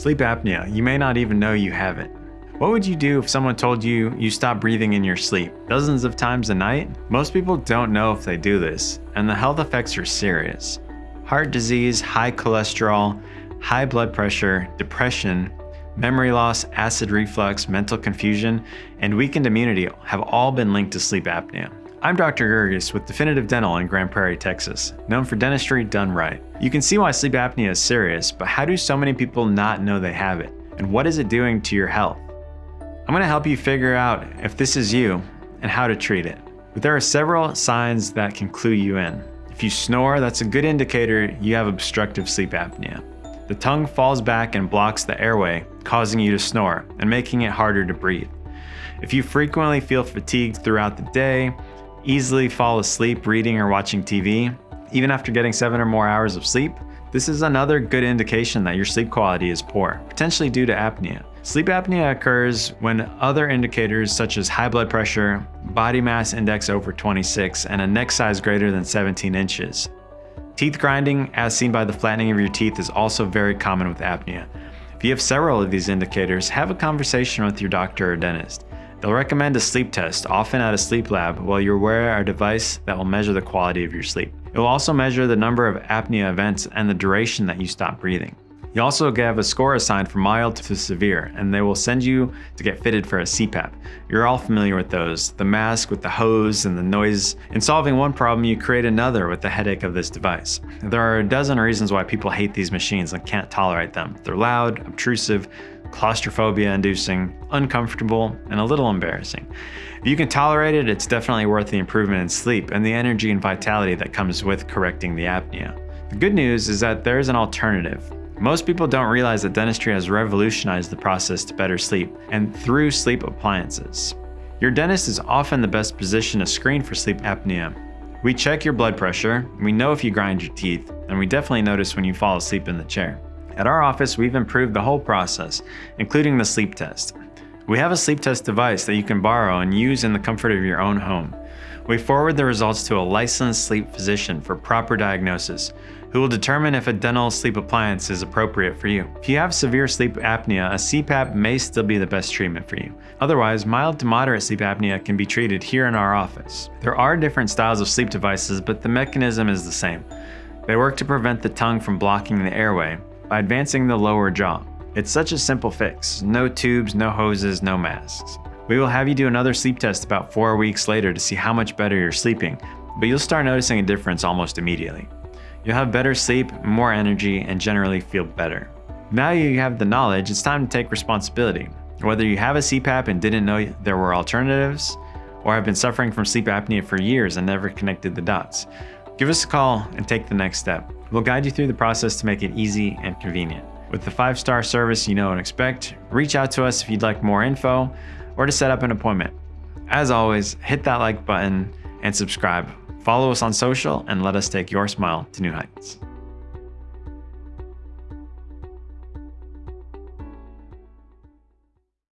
Sleep apnea, you may not even know you have it. What would you do if someone told you you stop breathing in your sleep dozens of times a night? Most people don't know if they do this, and the health effects are serious. Heart disease, high cholesterol, high blood pressure, depression, memory loss, acid reflux, mental confusion, and weakened immunity have all been linked to sleep apnea. I'm Dr. Gerges with Definitive Dental in Grand Prairie, Texas, known for dentistry done right. You can see why sleep apnea is serious, but how do so many people not know they have it? And what is it doing to your health? I'm going to help you figure out if this is you and how to treat it. But there are several signs that can clue you in. If you snore, that's a good indicator you have obstructive sleep apnea. The tongue falls back and blocks the airway, causing you to snore and making it harder to breathe. If you frequently feel fatigued throughout the day, easily fall asleep reading or watching TV, even after getting seven or more hours of sleep, this is another good indication that your sleep quality is poor, potentially due to apnea. Sleep apnea occurs when other indicators such as high blood pressure, body mass index over 26, and a neck size greater than 17 inches. Teeth grinding, as seen by the flattening of your teeth, is also very common with apnea. If you have several of these indicators, have a conversation with your doctor or dentist. They'll recommend a sleep test, often at a sleep lab, while you're wearing a device that will measure the quality of your sleep. It will also measure the number of apnea events and the duration that you stop breathing. You also have a score assigned from mild to severe, and they will send you to get fitted for a CPAP. You're all familiar with those, the mask with the hose and the noise. In solving one problem, you create another with the headache of this device. There are a dozen reasons why people hate these machines and can't tolerate them. They're loud, obtrusive, claustrophobia inducing, uncomfortable, and a little embarrassing. If you can tolerate it, it's definitely worth the improvement in sleep and the energy and vitality that comes with correcting the apnea. The good news is that there is an alternative. Most people don't realize that dentistry has revolutionized the process to better sleep, and through sleep appliances. Your dentist is often the best position to screen for sleep apnea. We check your blood pressure, we know if you grind your teeth, and we definitely notice when you fall asleep in the chair. At our office, we've improved the whole process, including the sleep test. We have a sleep test device that you can borrow and use in the comfort of your own home. We forward the results to a licensed sleep physician for proper diagnosis, who will determine if a dental sleep appliance is appropriate for you. If you have severe sleep apnea, a CPAP may still be the best treatment for you. Otherwise, mild to moderate sleep apnea can be treated here in our office. There are different styles of sleep devices, but the mechanism is the same. They work to prevent the tongue from blocking the airway by advancing the lower jaw. It's such a simple fix. No tubes, no hoses, no masks. We will have you do another sleep test about four weeks later to see how much better you're sleeping, but you'll start noticing a difference almost immediately. You'll have better sleep, more energy, and generally feel better. Now you have the knowledge, it's time to take responsibility. Whether you have a CPAP and didn't know there were alternatives, or have been suffering from sleep apnea for years and never connected the dots, give us a call and take the next step. We'll guide you through the process to make it easy and convenient. With the five-star service you know and expect, reach out to us if you'd like more info or to set up an appointment. As always, hit that like button and subscribe. Follow us on social and let us take your smile to new heights.